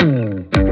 Mm-hmm.